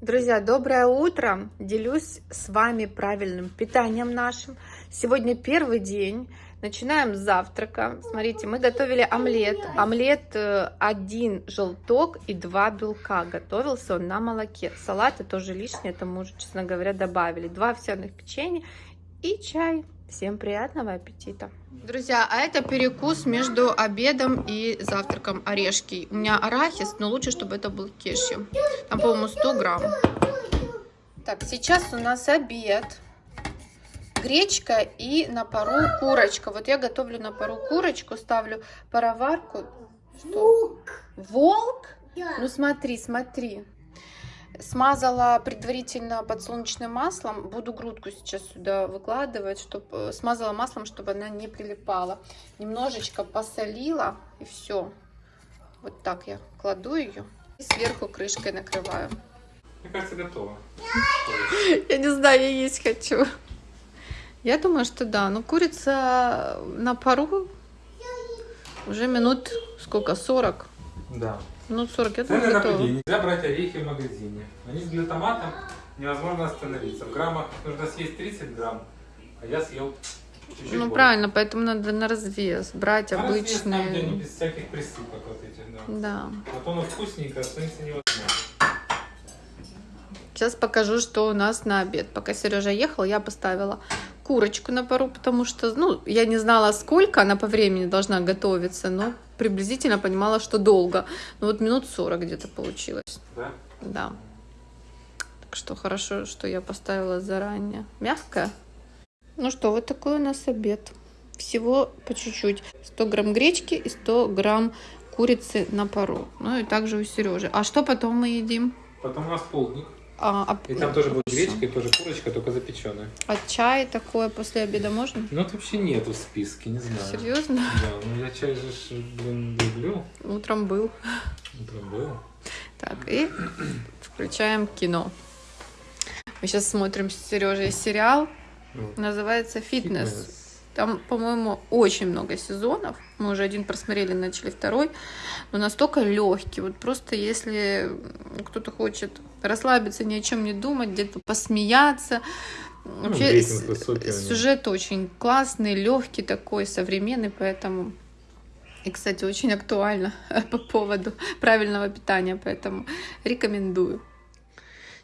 Друзья, доброе утро! Делюсь с вами правильным питанием нашим. Сегодня первый день. Начинаем с завтрака. Смотрите, мы готовили омлет. Омлет э, один желток и два белка. Готовился он на молоке. Салаты тоже лишнее, это мы уже, честно говоря, добавили. Два овсяных печенья и чай. Всем приятного аппетита! Друзья, а это перекус между обедом и завтраком орешки. У меня арахис, но лучше, чтобы это был кешью. Там, по-моему, 100 грамм. Так, сейчас у нас обед. Гречка и на пару курочка. Вот я готовлю на пару курочку, ставлю пароварку. Что? Волк. Волк? Да. Ну смотри, смотри. Смазала предварительно подсолнечным маслом. Буду грудку сейчас сюда выкладывать, чтобы смазала маслом, чтобы она не прилипала. Немножечко посолила и все. Вот так я кладу ее и сверху крышкой накрываю. Мне кажется, готово. Я не знаю, я есть хочу. Я думаю, что да. Но курица на пару уже минут сколько? 40? Да. Минут 40, я Цены на пределе. Нельзя брать орехи в магазине. Они с глютаматом невозможно остановиться. В граммах нужно съесть 30 грамм, а я съел чуть-чуть Ну больше. правильно, поэтому надо на развес брать На развес там, где они обычные. без всяких присыпок вот этих, да. Да. Вот оно вкусненько, остановиться невозможно. Сейчас покажу, что у нас на обед. Пока Сережа ехал, я поставила курочку на пару, потому что, ну, я не знала, сколько она по времени должна готовиться, но приблизительно понимала, что долго. Ну, вот минут 40 где-то получилось. Да? Да. Так что хорошо, что я поставила заранее. Мягкая. Ну что, вот такой у нас обед. Всего по чуть-чуть. 100 грамм гречки и 100 грамм курицы на пару. Ну и также у Сережи. А что потом мы едим? Потом у нас полдник. А, а- И там тоже будет гречка, и тоже курочка, только запеченная. А чай такое после обеда можно? Ну, вот вообще нету в списке, не знаю. Серьезно? Да, ну я чай же, блин, люблю. Утром был. Утром был. Так, и включаем кино. Мы сейчас смотрим с Сережей сериал. Ну, Называется «Фитнес». Там, по-моему, очень много сезонов. Мы уже один просмотрели, начали второй. Но настолько легкий. Вот просто если кто-то хочет расслабиться, ни о чем не думать, где-то посмеяться. Вообще Ну, рейтинг с- высокий сюжет очень классный, легкий такой, современный, поэтому и, кстати, очень актуально по поводу правильного питания, поэтому рекомендую.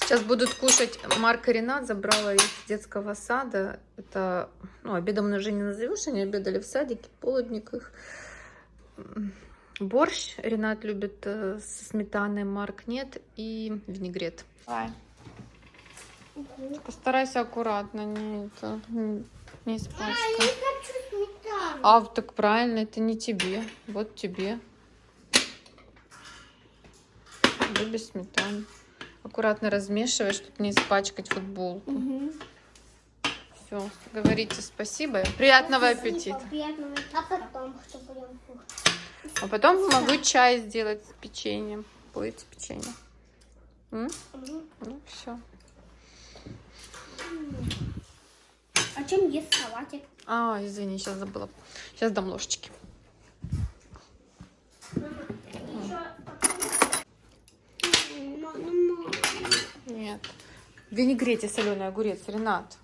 Сейчас будут кушать Марк и Ренат, забрала их с детского сада. Это, ну, обедом уже не назовешь, они обедали в садике, полудник их. Борщ Ренат любит э, со сметаной, Марк нет, и винегрет. Давай. Постарайся аккуратно, не, это, не- не А, я испачкай. не хочу сметану. А, так правильно, это не тебе. Вот тебе. Любишь сметану. Аккуратно размешивай, чтобы не испачкать футболку. Мгм. Все, говорите спасибо. Приятного аппетита. Приятного. А потом что будем кушать? А потом могу чай сделать с печеньем. Будете печенье? М? Мгм. Ну, все. А чем есть салатик? А, извини, сейчас забыла. Сейчас дам ложечки. Мама, мама. Нет. В винегрете соленый огурец, Ренат.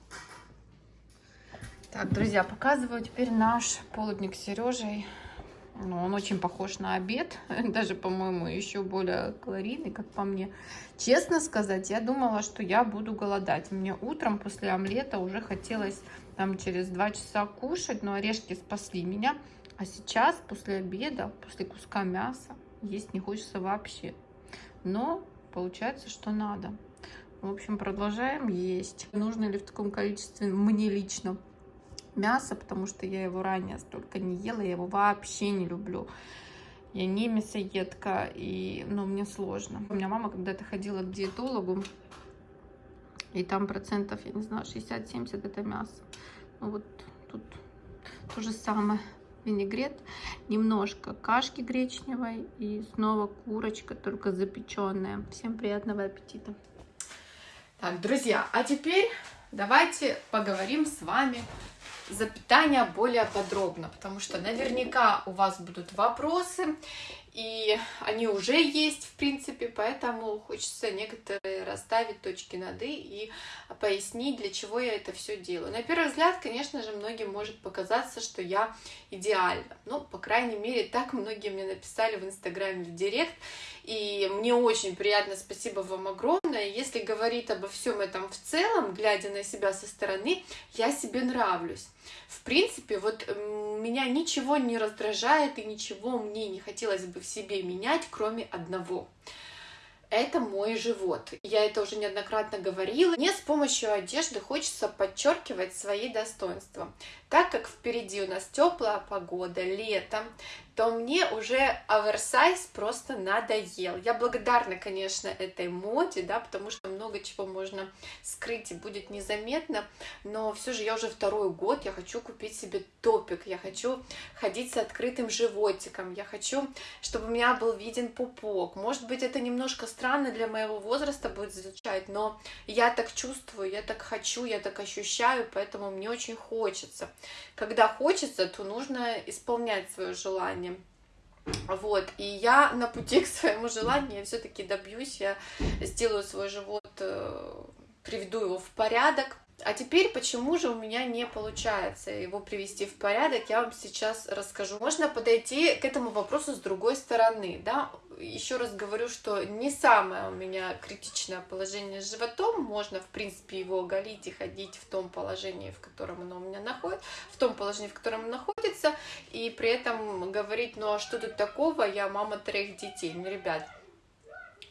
Так, друзья, показываю теперь наш полудник с Сережей. Ну, он очень похож на обед, даже, по-моему, еще более калорийный, как по мне. Честно сказать, я думала, что я буду голодать. Мне утром после омлета уже хотелось там через два часа кушать, но орешки спасли меня. А сейчас, после обеда, после куска мяса, есть не хочется вообще. Но получается, что надо. В общем, продолжаем есть. Нужно ли в таком количестве мне лично мясо, потому что я его ранее столько не ела, я его вообще не люблю. Я не мясоедка, и, ну, мне сложно. У меня мама когда-то ходила к диетологу, и там процентов, я не знаю, 60-70 это мясо. Ну, вот тут то же самое. Винегрет, немножко кашки гречневой и снова курочка, только запеченная. Всем приятного аппетита. Так, друзья, а теперь давайте поговорим с вами за питание более подробно, потому что наверняка у вас будут вопросы, и они уже есть, в принципе, поэтому хочется некоторые расставить точки над «и» и пояснить, для чего я это все делаю. На первый взгляд, конечно же, многим может показаться, что я идеальна. Ну, по крайней мере, так многие мне написали в Инстаграме в Директ, и мне очень приятно, спасибо вам огромное. Если говорить обо всем этом в целом, глядя на себя со стороны, я себе нравлюсь. В принципе, вот меня ничего не раздражает и ничего мне не хотелось бы в себе менять, кроме одного это мой живот. Я это уже неоднократно говорила. Мне с помощью одежды хочется подчеркивать свои достоинства. Так как впереди у нас теплая погода, лето, то мне уже оверсайз просто надоел. Я благодарна, конечно, этой моде, да, потому что много чего можно скрыть и будет незаметно, но все же я уже второй год, я хочу купить себе топик, я хочу ходить с открытым животиком, я хочу, чтобы у меня был виден пупок. Может быть, это немножко странно для моего возраста будет звучать, но я так чувствую, я так хочу, я так ощущаю, поэтому мне очень хочется. Когда хочется, то нужно исполнять свое желание. Вот, и я на пути к своему желанию, я все-таки добьюсь, я сделаю свой живот, э, приведу его в порядок, а теперь, почему же у меня не получается его привести в порядок, я вам сейчас расскажу. Можно подойти к этому вопросу с другой стороны, да. Еще раз говорю, что не самое у меня критичное положение с животом, можно, в принципе, его оголить и ходить в том положении, в котором оно у меня находится, в том положении, в котором оно находится, и при этом говорить, ну а что тут такого, я мама трех детей. Ну, ребят,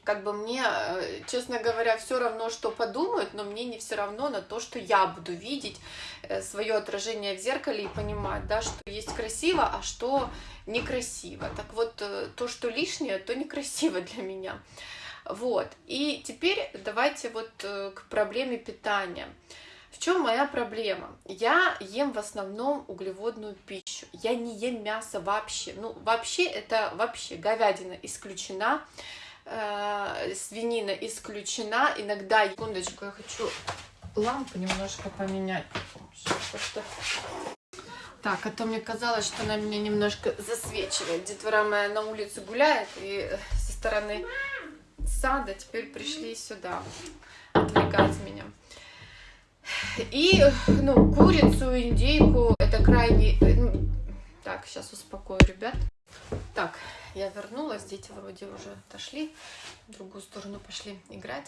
как бы мне, э, честно говоря, все равно, что подумают, но мне не все равно на то, что я буду видеть э, свое отражение в зеркале и понимать, да, что есть красиво, а что некрасиво. Так вот, э, то, что лишнее, то некрасиво для меня. Вот. И теперь давайте вот к проблеме питания. В чем моя проблема? Я ем в основном углеводную пищу. Я не ем мясо вообще. Ну, вообще это вообще говядина исключена э, свинина исключена. Иногда, секундочку, я хочу лампу немножко поменять. Так, а то мне казалось, что она меня немножко засвечивает. Детвора моя на улице гуляет, и со стороны сада теперь пришли сюда отвлекать меня. И, ну, курицу, индейку, это крайне... Ну, так, сейчас успокою ребят. Так, я вернулась, дети вроде уже отошли, в другую сторону пошли играть.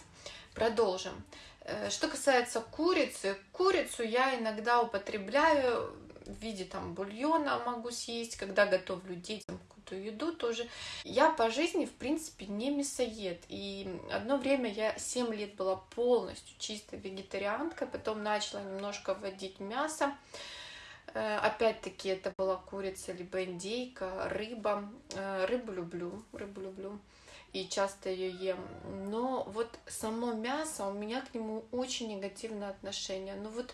Продолжим. Э, что касается курицы, курицу я иногда употребляю в виде там бульона могу съесть, когда готовлю детям какую-то еду тоже. Я по жизни, в принципе, не мясоед. И одно время я 7 лет была полностью чисто вегетарианкой, потом начала немножко вводить мясо. Э, опять-таки это была курица, либо индейка, рыба. Э, рыбу люблю, рыбу люблю и часто ее ем. Но вот само мясо, у меня к нему очень негативное отношение. Ну вот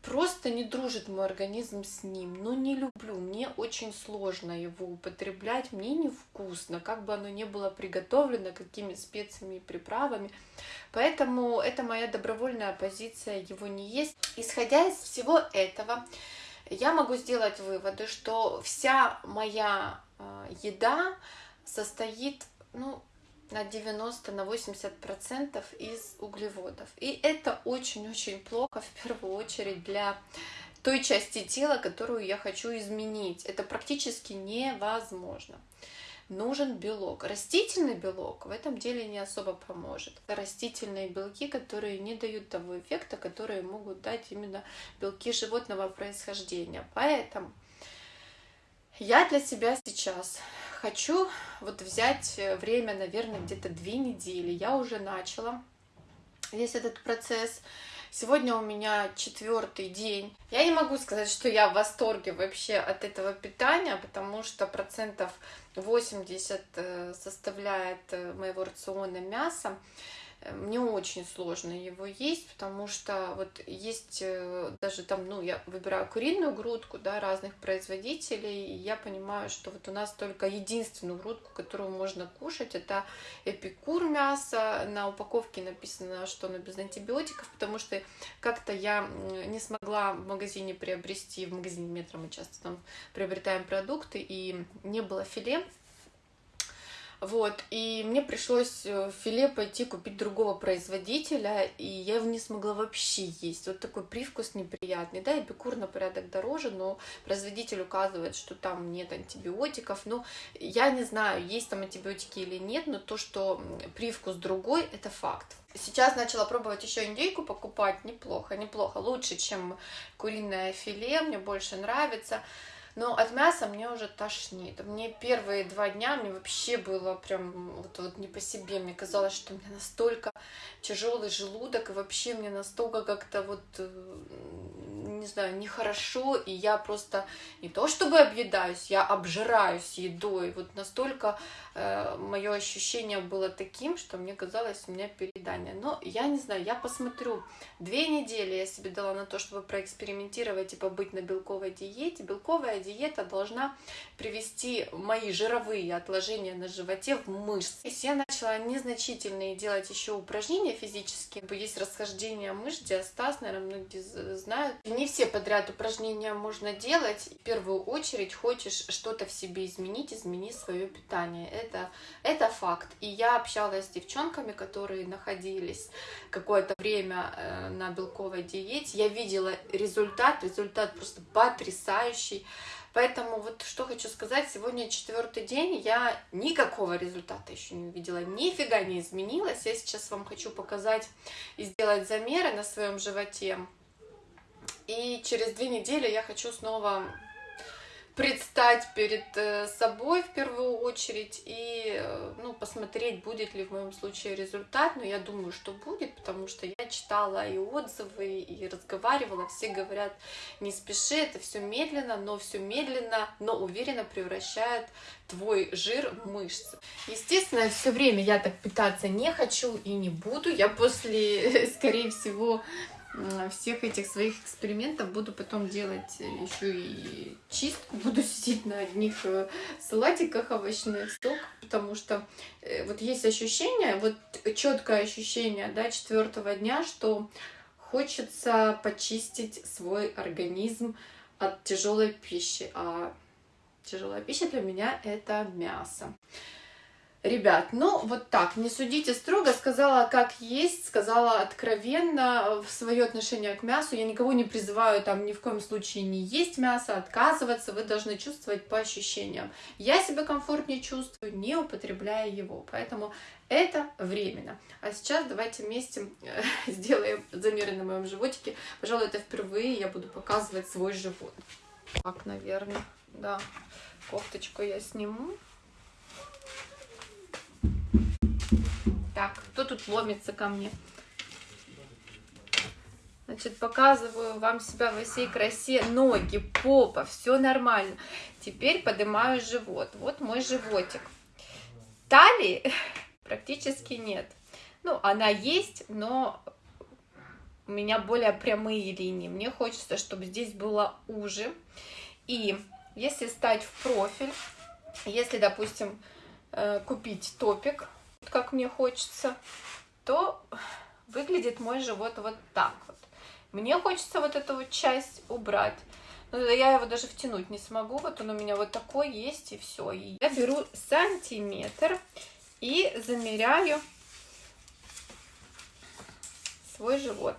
просто не дружит мой организм с ним. Ну не люблю, мне очень сложно его употреблять, мне невкусно, как бы оно ни было приготовлено, какими специями и приправами. Поэтому это моя добровольная позиция его не есть. Исходя из всего этого, я могу сделать выводы, что вся моя э, еда состоит ну, на 90, на 80 процентов из углеводов. И это очень-очень плохо, в первую очередь, для той части тела, которую я хочу изменить. Это практически невозможно нужен белок. Растительный белок в этом деле не особо поможет. Растительные белки, которые не дают того эффекта, которые могут дать именно белки животного происхождения. Поэтому я для себя сейчас хочу вот взять время, наверное, где-то две недели. Я уже начала весь этот процесс. Сегодня у меня четвертый день. Я не могу сказать, что я в восторге вообще от этого питания, потому что процентов 80 э, составляет э, моего рациона мяса. Мне очень сложно его есть, потому что вот есть э, даже там, ну, я выбираю куриную грудку, да, разных производителей, и я понимаю, что вот у нас только единственную грудку, которую можно кушать, это эпикур мясо. На упаковке написано, что оно без антибиотиков, потому что как-то я не смогла в магазине приобрести, в магазине метро мы часто там приобретаем продукты, и не было филе, Вот, и мне пришлось э, филе пойти купить другого производителя, и я его не смогла вообще есть. Вот такой привкус неприятный. Да, эпикур на порядок дороже, но производитель указывает, что там нет антибиотиков. Ну, я не знаю, есть там антибиотики или нет, но то, что привкус другой, это факт. Сейчас начала пробовать еще индейку покупать. Неплохо, неплохо. Лучше, чем куриное филе. Мне больше нравится. Но от мяса мне уже тошнит. Мне первые два дня мне вообще было прям вот, вот не по себе. Мне казалось, что у меня настолько тяжелый желудок, и вообще мне настолько как-то вот, э, не знаю, нехорошо, и я просто не то чтобы объедаюсь, я обжираюсь едой. Вот настолько э, мое ощущение было таким, что мне казалось, у меня переедание. Но я не знаю, я посмотрю. Две недели я себе дала на то, чтобы проэкспериментировать и побыть на белковой диете. Белковая диета должна привести мои жировые отложения на животе в мышцы. То я начала незначительные делать еще упражнения физические. Есть расхождение мышц, диастаз, наверное, многие знают. Не все подряд упражнения можно делать. В первую очередь хочешь что-то в себе изменить, измени свое питание. Это, это факт. И я общалась с девчонками, которые находились какое-то время э, на белковой диете. Я видела результат, результат просто потрясающий. Поэтому вот что хочу сказать, сегодня четвертый день, я никакого результата еще не увидела, нифига не изменилась. Я сейчас вам хочу показать и сделать замеры на своем животе. И через две недели я хочу снова предстать перед э, собой в первую очередь и э, ну, посмотреть, будет ли в моем случае результат. Но я думаю, что будет, потому что я читала и отзывы, и разговаривала. Все говорят, не спеши, это все медленно, но все медленно, но уверенно превращает твой жир в мышцы. Естественно, все время я так питаться не хочу и не буду. Я после, скорее всего, всех этих своих экспериментов буду потом делать еще и чистку, буду сидеть на одних э, салатиках овощных, сок, потому что э, вот есть ощущение, вот четкое ощущение, да, четвертого дня, что хочется почистить свой организм от тяжелой пищи, а тяжелая пища для меня это мясо. Ребят, ну вот так, не судите строго, сказала как есть, сказала откровенно в свое отношение к мясу. Я никого не призываю там ни в коем случае не есть мясо, отказываться, вы должны чувствовать по ощущениям. Я себя комфортнее чувствую, не употребляя его, поэтому это временно. А сейчас давайте вместе э, сделаем замеры на моем животике. Пожалуй, это впервые я буду показывать свой живот. Так, наверное, да. Кофточку я сниму. Так, кто тут ломится ко мне? Значит, показываю вам себя во всей красе. Ноги, попа, все нормально. Теперь поднимаю живот. Вот мой животик. Талии практически нет. Ну, она есть, но у меня более прямые линии. Мне хочется, чтобы здесь было уже. И если стать в профиль, если, допустим, э, купить топик, как мне хочется, то выглядит мой живот вот так вот. Мне хочется вот эту вот часть убрать. Но я его даже втянуть не смогу. Вот он у меня вот такой есть, и все. И я беру сантиметр и замеряю свой живот.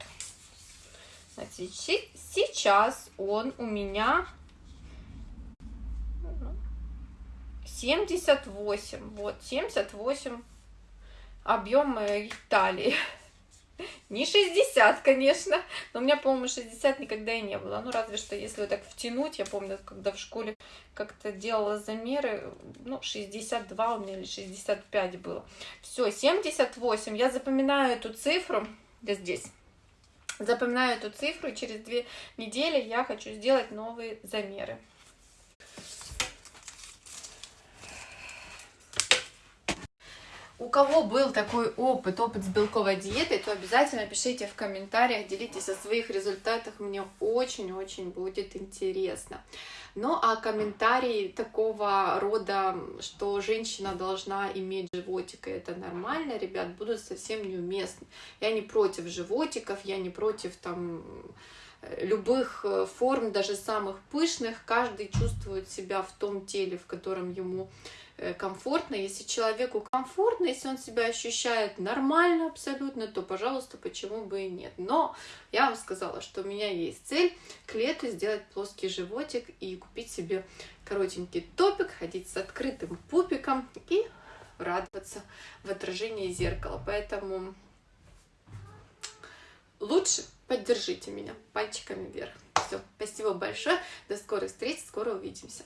Значит, сейчас он у меня 78. Вот, 78 объем талии. Не 60, конечно, но у меня, по-моему, 60 никогда и не было. Ну, разве что, если вот так втянуть, я помню, когда в школе как-то делала замеры, ну, 62 у меня или 65 было. Все, 78, я запоминаю эту цифру, да здесь, запоминаю эту цифру, и через две недели я хочу сделать новые замеры. У кого был такой опыт, опыт с белковой диетой, то обязательно пишите в комментариях, делитесь о своих результатах, мне очень-очень будет интересно. Ну а комментарии такого рода, что женщина должна иметь животик, и это нормально, ребят, будут совсем неуместны. Я не против животиков, я не против там любых э, форм, даже самых пышных, каждый чувствует себя в том теле, в котором ему э, комфортно. Если человеку комфортно, если он себя ощущает нормально абсолютно, то, пожалуйста, почему бы и нет. Но я вам сказала, что у меня есть цель к лету сделать плоский животик и купить себе коротенький топик, ходить с открытым пупиком и радоваться в отражении зеркала. Поэтому лучше поддержите меня пальчиками вверх. Все, спасибо большое, до скорых встреч, скоро увидимся.